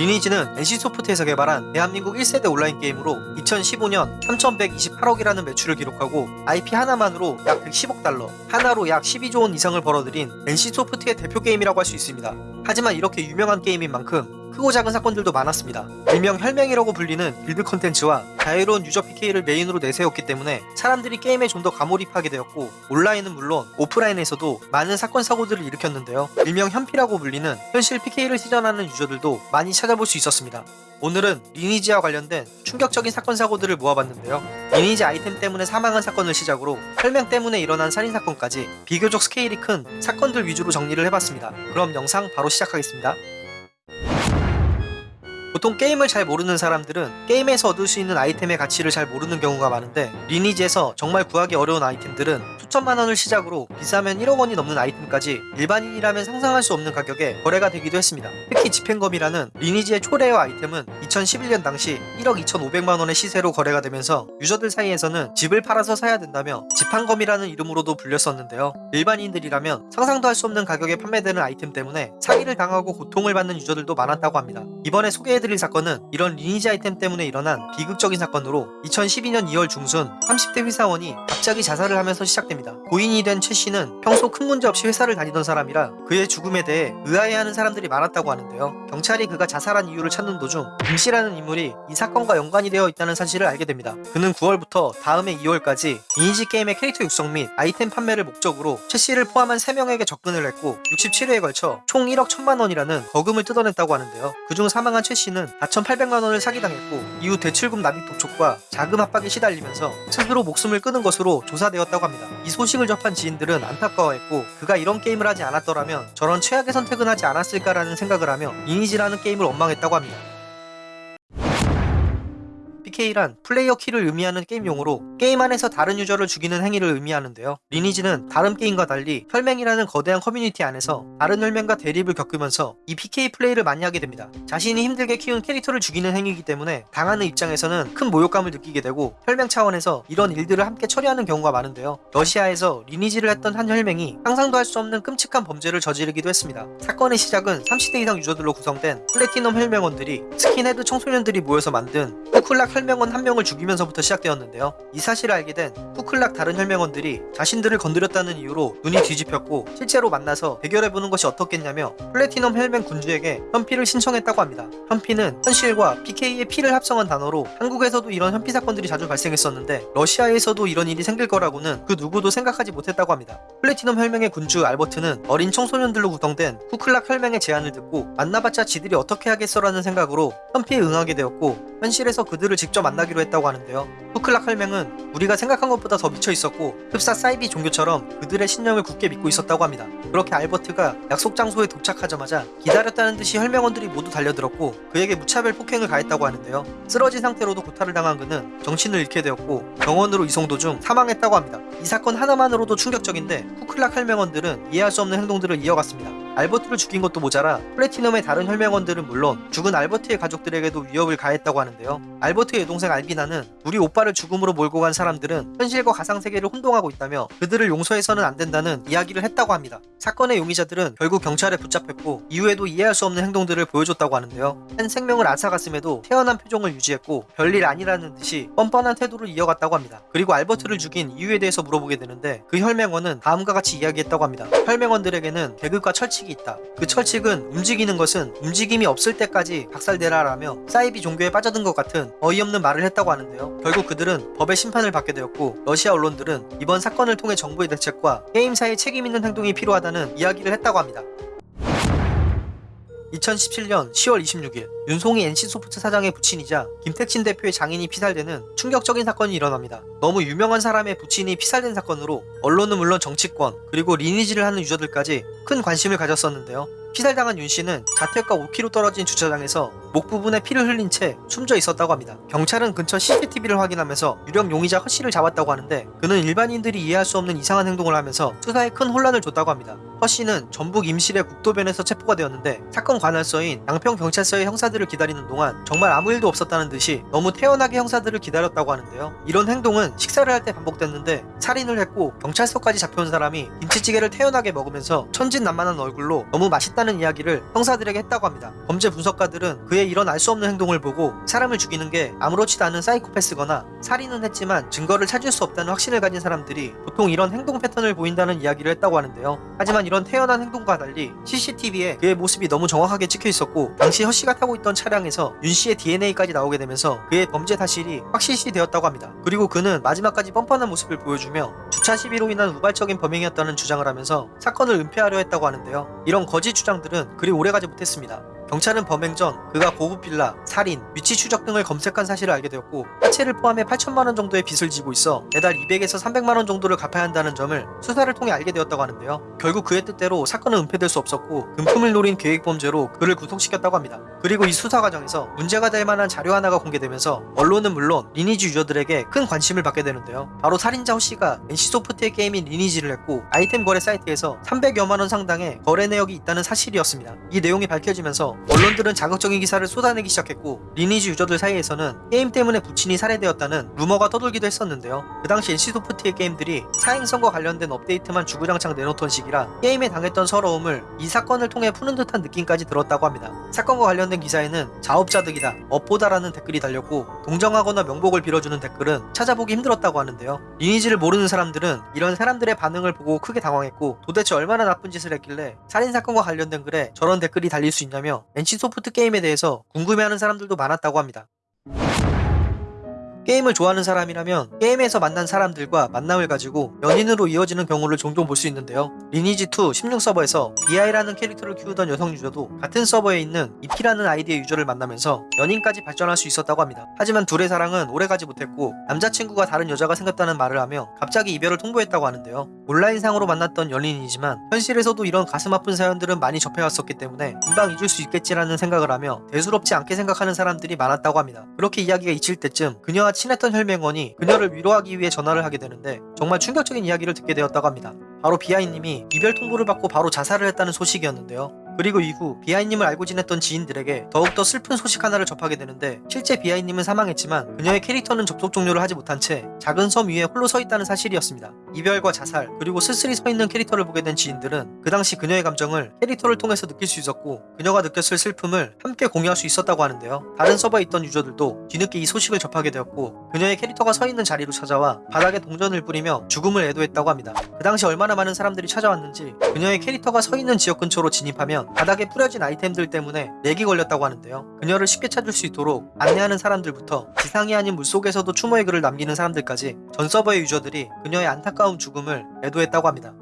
리니지는 NC소프트에서 개발한 대한민국 1세대 온라인 게임으로 2015년 3,128억이라는 매출을 기록하고 IP 하나만으로 약 110억 달러, 한화로 약 12조 원 이상을 벌어들인 NC소프트의 대표 게임이라고 할 수 있습니다. 하지만 이렇게 유명한 게임인 만큼 크고 작은 사건들도 많았습니다. 일명 혈맹이라고 불리는 길드 컨텐츠와 자유로운 유저 PK를 메인으로 내세웠기 때문에 사람들이 게임에 좀 더 과몰입하게 되었고 온라인은 물론 오프라인에서도 많은 사건 사고들을 일으켰는데요. 일명 현피라고 불리는 현실 PK를 실현하는 유저들도 많이 찾아볼 수 있었습니다. 오늘은 리니지와 관련된 충격적인 사건 사고들을 모아봤는데요. 리니지 아이템 때문에 사망한 사건을 시작으로 혈맹 때문에 일어난 살인 사건까지 비교적 스케일이 큰 사건들 위주로 정리를 해봤습니다. 그럼 영상 바로 시작하겠습니다. 보통 게임을 잘 모르는 사람들은 게임에서 얻을 수 있는 아이템의 가치를 잘 모르는 경우가 많은데 리니지에서 정말 구하기 어려운 아이템들은 수천만 원을 시작으로 비싸면 1억 원이 넘는 아이템까지 일반인이라면 상상할 수 없는 가격에 거래가 되기도 했습니다. 특히 집행검이라는 리니지의 초rare 아이템은 2011년 당시 1억 2,500만 원의 시세로 거래가 되면서 유저들 사이에서는 집을 팔아서 사야 된다며 집판검이라는 이름으로도 불렸었는데요. 일반인들이라면 상상도 할 수 없는 가격에 판매되는 아이템 때문에 사기를 당하고 고통을 받는 유저들도 많았다고 합니다. 이번에 소개해 드릴 사건은 이런 리니지 아이템 때문에 일어난 비극적인 사건으로 2012년 2월 중순 30대 회사원이 갑자기 자살을 하면서 시작됩니다. 고인이 된 최 씨는 평소 큰 문제 없이 회사를 다니던 사람이라 그의 죽음에 대해 의아해하는 사람들이 많았다고 하는데요. 경찰이 그가 자살한 이유를 찾는 도중 김 씨라는 인물이 이 사건과 연관이 되어 있다는 사실을 알게 됩니다. 그는 9월부터 다음해 2월까지 리니지 게임의 캐릭터 육성 및 아이템 판매를 목적으로 최 씨를 포함한 3명에게 접근을 했고 67회에 걸쳐 총 1억 1천만 원이라는 거금을 뜯어냈다고 하는데요. 그중 사망한 최 씨는 4,800만 원을 사기당했고 이후 대출금 납입 독촉과 자금 압박에 시달리면서 스스로 목숨을 끊은 것으로 조사되었다고 합니다. 이 소식을 접한 지인들은 안타까워했고 그가 이런 게임을 하지 않았더라면 저런 최악의 선택은 하지 않았을까라는 생각을 하며 리니지라는 게임을 원망했다고 합니다. PK란 player kill을 의미하는 게임 용어로 게임 안에서 다른 유저를 죽이는 행위를 의미하는데요. 리니지는 다른 게임과 달리 혈맹이라는 거대한 커뮤니티 안에서 다른 혈맹과 대립을 겪으면서 이 PK 플레이를 많이 하게 됩니다. 자신이 힘들게 키운 캐릭터를 죽이는 행위이기 때문에 당하는 입장에서는 큰 모욕감을 느끼게 되고 혈맹 차원에서 이런 일들을 함께 처리하는 경우가 많은데요. 러시아에서 리니지를 했던 한 혈맹이 상상도 할 수 없는 끔찍한 범죄를 저지르기도 했습니다. 사건의 시작은 30대 이상 유저들로 구성된 플래티넘 혈맹원들이 스킨헤드 청소년들이 모여서 만든 후클락 혈 맹원 한 명을 죽이면서부터 시작되었는데요. 이 사실을 알게 된 후클락 다른 혈맹원들이 자신들을 건드렸다는 이유로 눈이 뒤집혔고 실제로 만나서 대결해보는 것이 어떻겠냐며 플래티넘 혈맹 군주에게 현피를 신청했다고 합니다. 현피는 현실과 PK의 피를 합성한 단어로 한국에서도 이런 현피 사건들이 자주 발생했었는데 러시아에서도 이런 일이 생길 거라고는 그 누구도 생각하지 못했다고 합니다. 플래티넘 혈맹의 군주 알버트는 어린 청소년들로 구성된 후클락 혈맹의 제안을 듣고 만나봤자 지들이 어떻게 하겠어라는 생각으로 현피에 응하게 되었고 현실에서 그들을 직접 만나기로 했다고 하는데요. 후클락 혈맹은 우리가 생각한 것보다 더 미쳐 있었고 흡사 사이비 종교처럼 그들의 신념을 굳게 믿고 있었다고 합니다. 그렇게 알버트가 약속 장소에 도착하자마자 기다렸다는 듯이 혈맹원들이 모두 달려들었고 그에게 무차별 폭행을 가했다고 하는데요. 쓰러진 상태로도 고탈을 당한 그는 정신을 잃게 되었고 병원으로 이송 도중 사망했다고 합니다. 이 사건 하나만으로도 충격적인데 후클락 혈맹원들은 이해할 수 없는 행동들을 이어갔습니다. 알버트를 죽인 것도 모자라 플래티넘의 다른 혈맹원들은 물론 죽은 알버트의 가족들에게도 위협을 가했다고 하는데요. 알버트의 여동생 알비나는 우리 오빠를 죽음으로 몰고 간 사람들은 현실과 가상세계를 혼동하고 있다며 그들을 용서해서는 안 된다는 이야기를 했다고 합니다. 사건의 용의자들은 결국 경찰에 붙잡혔고 이후에도 이해할 수 없는 행동들을 보여줬다고 하는데요. 한 생명을 앗아갔음에도 태연한 표정을 유지했고 별일 아니라는 듯이 뻔뻔한 태도를 이어갔다고 합니다. 그리고 알버트를 죽인 이유에 대해서 물어보게 되는데 그 혈맹원은 다음과 같이 이야기했다고 합니다. 혈맹원들에게는 계급과 철칙이 있다. 그 철칙은 움직이는 것은 움직임이 없을 때까지 박살내라라며 사이비 종교에 빠져든 것 같은 어이없는 말을 했다고 하는데요. 결국 그들은 법의 심판을 받게 되었고 러시아 언론들은 이번 사건을 통해 정부의 대책과 게임사의 책임 있는 행동이 필요하다는 이야기를 했다고 합니다. 2017년 10월 26일 윤송이 NC소프트 사장의 부친이자 김택진 대표의 장인이 피살되는 충격적인 사건이 일어납니다. 너무 유명한 사람의 부친이 피살된 사건으로 언론은 물론 정치권 그리고 리니지를 하는 유저들까지 큰 관심을 가졌었는데요. 피살당한 윤 씨는 자택과 5km 떨어진 주차장에서 목 부분에 피를 흘린 채 숨져 있었다고 합니다. 경찰은 근처 CCTV를 확인하면서 유력 용의자 허 씨를 잡았다고 하는데 그는 일반인들이 이해할 수 없는 이상한 행동을 하면서 수사에 큰 혼란을 줬다고 합니다. 허 씨는 전북 임실의 국도변에서 체포가 되었는데 사건 관할서인 양평 경찰서의 형사들을 기다리는 동안 정말 아무 일도 없었다는 듯이 너무 태연하게 형사들을 기다렸다고 하는데요. 이런 행동은 식사를 할 때 반복됐는데 살인을 했고 경찰서까지 잡혀온 사람이 김치찌개를 태연하게 먹으면서 천진난만한 얼굴로 너무 맛있다 했다는 이야기를 형사들에게 했다고 합니다. 범죄 분석가들은 그의 이런 알 수 없는 행동을 보고 사람을 죽이는 게 아무렇지도 않은 사이코패스거나 살인은 했지만 증거를 찾을 수 없다는 확신을 가진 사람들이 보통 이런 행동 패턴을 보인다는 이야기를 했다고 하는데요. 하지만 이런 태연한 행동과 달리 CCTV에 그의 모습이 너무 정확하게 찍혀 있었고 당시 허 씨가 타고 있던 차량에서 윤 씨의 DNA까지 나오게 되면서 그의 범죄 사실이 확실시 되었다고 합니다. 그리고 그는 마지막까지 뻔뻔한 모습을 보여주며 주차 시비로 인한 우발적인 범행이었다는 주장을 하면서 사건을 은폐하려 했다고 하는데요. 이런 거짓 주장들은 그리 오래가지 못했습니다. 경찰은 범행 전 그가 고급 빌라, 살인, 위치 추적 등을 검색한 사실을 알게 되었고 화채를 포함해 8천만 원 정도의 빚을 지고 있어 매달 200에서 300만 원 정도를 갚아야 한다는 점을 수사를 통해 알게 되었다고 하는데요. 결국 그의 뜻대로 사건은 은폐될 수 없었고 금품을 노린 계획 범죄로 그를 구속시켰다고 합니다. 그리고 이 수사 과정에서 문제가 될 만한 자료 하나가 공개되면서 언론은 물론 리니지 유저들에게 큰 관심을 받게 되는데요. 바로 살인자 호 씨가 NC소프트의 게임인 리니지를 했고 아이템 거래 사이트에서 300여만 원 상당의 거래 내역이 있다는 사실이었습니다. 이 내용이 밝혀지면서 언론들은 자극적인 기사를 쏟아내기 시작했고 리니지 유저들 사이에서는 게임 때문에 부친이 살해되었다는 루머가 떠돌기도 했었는데요. 그 당시 NC소프트의 게임들이 사행성과 관련된 업데이트만 주구장창 내놓던 시기라 게임에 당했던 서러움을 이 사건을 통해 푸는 듯한 느낌까지 들었다고 합니다. 사건과 관련된 기사에는 자업자득이다, 업보다라는 댓글이 달렸고 동정하거나 명복을 빌어주는 댓글은 찾아보기 힘들었다고 하는데요. 리니지를 모르는 사람들은 이런 사람들의 반응을 보고 크게 당황했고 도대체 얼마나 나쁜 짓을 했길래 살인사건과 관련된 글에 저런 댓글이 달릴 수 있냐며 NC소프트 게임에 대해서 궁금해하는 사람들도 많았다고 합니다. 게임을 좋아하는 사람이라면 게임에서 만난 사람들과 만남을 가지고 연인으로 이어지는 경우를 종종 볼 수 있는데요. 리니지2 16서버에서 비아이라는 캐릭터를 키우던 여성 유저도 같은 서버에 있는 이피라는 아이디의 유저를 만나면서 연인까지 발전할 수 있었다고 합니다. 하지만 둘의 사랑은 오래가지 못했고 남자친구가 다른 여자가 생겼다는 말을 하며 갑자기 이별을 통보했다고 하는데요. 온라인상으로 만났던 연인이지만 현실에서도 이런 가슴 아픈 사연들은 많이 접해왔었기 때문에 금방 잊을 수 있겠지라는 생각을 하며 대수롭지 않게 생각하는 사람들이 많았다고 합니다. 그렇게 이야기가 잊힐 때쯤 친했던 혈맹원이 그녀를 위로하기 위해 전화를 하게 되는데 정말 충격적인 이야기를 듣게 되었다고 합니다. 바로 비아이님이 이별 통보를 받고 바로 자살을 했다는 소식이었는데요. 그리고 이후 비아이님을 알고 지냈던 지인들에게 더욱더 슬픈 소식 하나를 접하게 되는데 실제 비아이님은 사망했지만 그녀의 캐릭터는 접속 종료를 하지 못한 채 작은 섬 위에 홀로 서 있다는 사실이었습니다. 이별과 자살 그리고 쓸쓸히 서 있는 캐릭터를 보게 된 지인들은 그 당시 그녀의 감정을 캐릭터를 통해서 느낄 수 있었고 그녀가 느꼈을 슬픔을 함께 공유할 수 있었다고 하는데요. 다른 서버에 있던 유저들도 뒤늦게 이 소식을 접하게 되었고 그녀의 캐릭터가 서 있는 자리로 찾아와 바닥에 동전을 뿌리며 죽음을 애도했다고 합니다. 그 당시 얼마나 많은 사람들이 찾아왔는지 그녀의 캐릭터가 서 있는 지역 근처로 진입하면 바닥에 뿌려진 아이템들 때문에 렉이 걸렸다고 하는데요. 그녀를 쉽게 찾을 수 있도록 안내하는 사람들부터 지상이 아닌 물속에서도 추모의 글을 남기는 사람들까지 전 서버의 유저들이 그녀의 안타까운 죽음을 애도했다고 합니다.